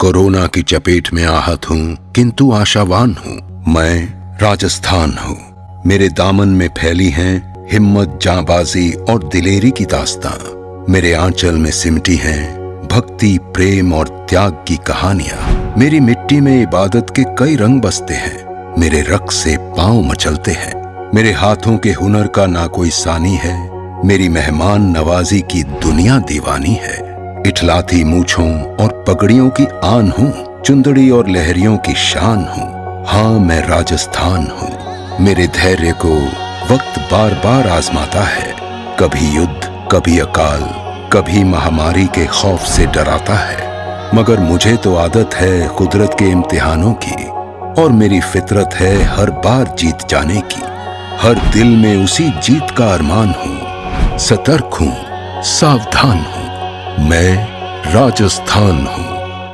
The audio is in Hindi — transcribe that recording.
कोरोना की चपेट में आहत हूँ, किंतु आशावान हूँ। मैं राजस्थान हूँ। मेरे दामन में फैली हैं हिम्मत जाबाजी और दिलेरी की दास्तां। मेरे आंचल में सिमटी हैं भक्ति, प्रेम और त्याग की कहानियाँ। मेरी मिट्टी में इबादत के कई रंग बसते हैं। मेरे रक्त से पाँव मचलते हैं। मेरे हाथों के हुनर का ना कोई सानी है। मेरी मेहमान नवाजी की दुनिया दीवानी है। इठलाती मूछों और पगड़ियों की आन हूँ, चुंदड़ी और लहरियों की शान हूँ। हाँ मैं राजस्थान हूँ। मेरे धैर्य को वक्त बार बार आजमाता है। कभी युद्ध, कभी अकाल, कभी महामारी के खौफ से डराता है। मगर मुझे तो आदत है कुदरत के इम्तिहानों की, और मेरी फितरत है हर बार जीत जाने की। हर दिल में उसी जीत का अरमान हूँ। सतर्क हूँ, सावधान हूँ। मैं राजस्थान हूँ।